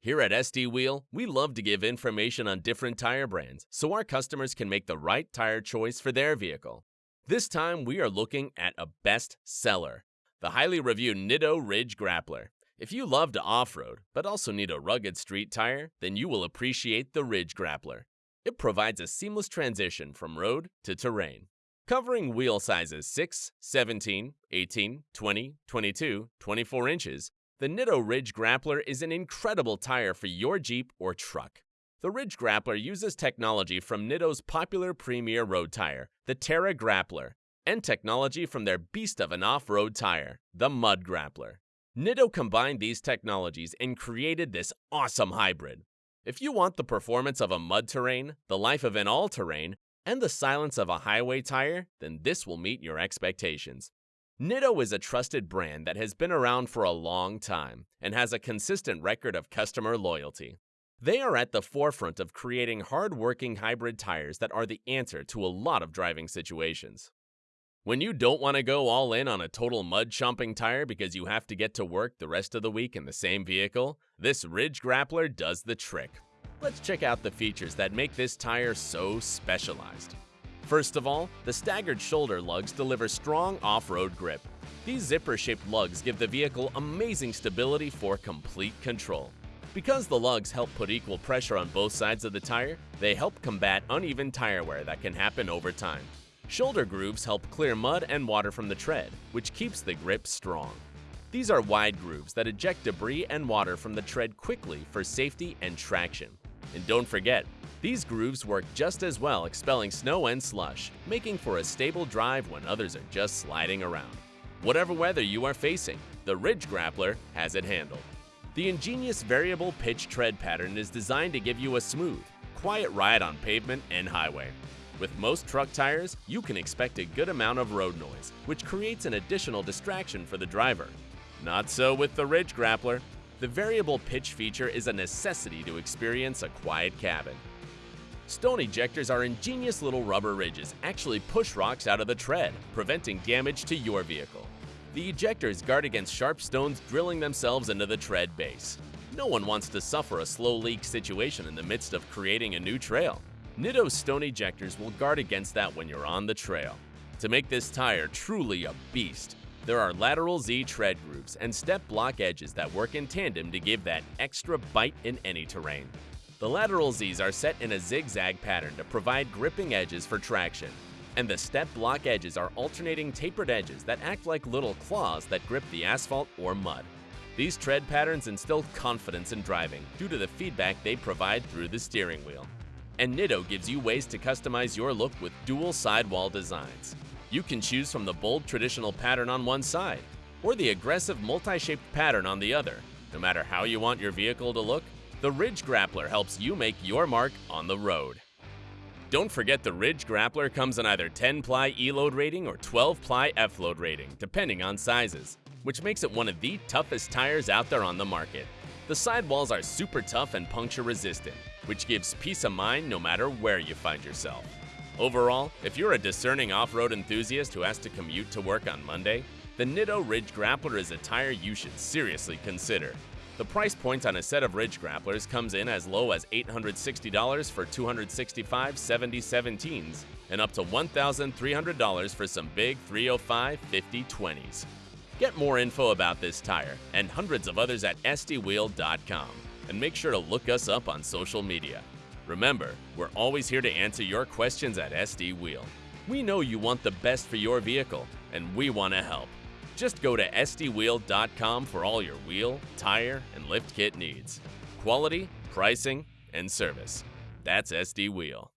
Here at SD Wheel, we love to give information on different tire brands so our customers can make the right tire choice for their vehicle. This time, we are looking at a best seller the highly reviewed Nitto Ridge Grappler. If you love to off road but also need a rugged street tire, then you will appreciate the Ridge Grappler. It provides a seamless transition from road to terrain. Covering wheel sizes 6, 17, 18, 20, 22, 24 inches, the Nitto Ridge Grappler is an incredible tire for your Jeep or truck. The Ridge Grappler uses technology from Nitto's popular premier road tire, the Terra Grappler, and technology from their beast of an off-road tire, the Mud Grappler. Nitto combined these technologies and created this awesome hybrid. If you want the performance of a mud terrain, the life of an all-terrain, and the silence of a highway tire, then this will meet your expectations. Nitto is a trusted brand that has been around for a long time and has a consistent record of customer loyalty. They are at the forefront of creating hard-working hybrid tires that are the answer to a lot of driving situations. When you don't want to go all in on a total mud chomping tire because you have to get to work the rest of the week in the same vehicle, this Ridge Grappler does the trick. Let's check out the features that make this tire so specialized. First of all, the staggered shoulder lugs deliver strong off-road grip. These zipper-shaped lugs give the vehicle amazing stability for complete control. Because the lugs help put equal pressure on both sides of the tire, they help combat uneven tire wear that can happen over time. Shoulder grooves help clear mud and water from the tread, which keeps the grip strong. These are wide grooves that eject debris and water from the tread quickly for safety and traction. And don't forget, these grooves work just as well expelling snow and slush, making for a stable drive when others are just sliding around. Whatever weather you are facing, the Ridge Grappler has it handled. The ingenious variable pitch tread pattern is designed to give you a smooth, quiet ride on pavement and highway. With most truck tires, you can expect a good amount of road noise, which creates an additional distraction for the driver. Not so with the Ridge Grappler. The variable pitch feature is a necessity to experience a quiet cabin. Stone ejectors are ingenious little rubber ridges actually push rocks out of the tread, preventing damage to your vehicle. The ejectors guard against sharp stones drilling themselves into the tread base. No one wants to suffer a slow leak situation in the midst of creating a new trail. Nitto's stone ejectors will guard against that when you're on the trail. To make this tire truly a beast, there are lateral Z tread grooves and step block edges that work in tandem to give that extra bite in any terrain. The lateral Zs are set in a zigzag pattern to provide gripping edges for traction, and the step block edges are alternating tapered edges that act like little claws that grip the asphalt or mud. These tread patterns instill confidence in driving due to the feedback they provide through the steering wheel. And Nitto gives you ways to customize your look with dual sidewall designs. You can choose from the bold traditional pattern on one side, or the aggressive multi-shaped pattern on the other. No matter how you want your vehicle to look, the Ridge Grappler helps you make your mark on the road. Don't forget the Ridge Grappler comes in either 10-ply E-load rating or 12-ply F-load rating, depending on sizes, which makes it one of the toughest tires out there on the market. The sidewalls are super tough and puncture resistant, which gives peace of mind no matter where you find yourself. Overall, if you're a discerning off-road enthusiast who has to commute to work on Monday, the Nitto Ridge Grappler is a tire you should seriously consider. The price point on a set of Ridge Grapplers comes in as low as $860 for 265 70 17s and up to $1,300 for some big 305 50 20s. Get more info about this tire and hundreds of others at sdwheel.com and make sure to look us up on social media. Remember, we're always here to answer your questions at SD Wheel. We know you want the best for your vehicle, and we want to help. Just go to sdwheel.com for all your wheel, tire, and lift kit needs. Quality, pricing, and service. That's SD Wheel.